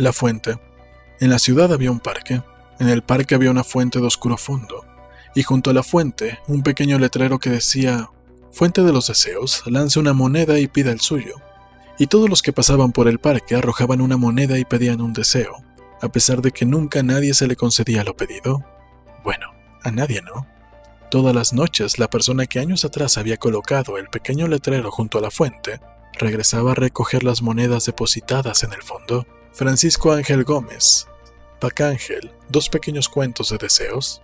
La fuente. En la ciudad había un parque. En el parque había una fuente de oscuro fondo. Y junto a la fuente, un pequeño letrero que decía, Fuente de los deseos, lance una moneda y pida el suyo. Y todos los que pasaban por el parque arrojaban una moneda y pedían un deseo, a pesar de que nunca a nadie se le concedía lo pedido. Bueno, a nadie no. Todas las noches la persona que años atrás había colocado el pequeño letrero junto a la fuente regresaba a recoger las monedas depositadas en el fondo. Francisco Ángel Gómez. Pacángel, dos pequeños cuentos de deseos.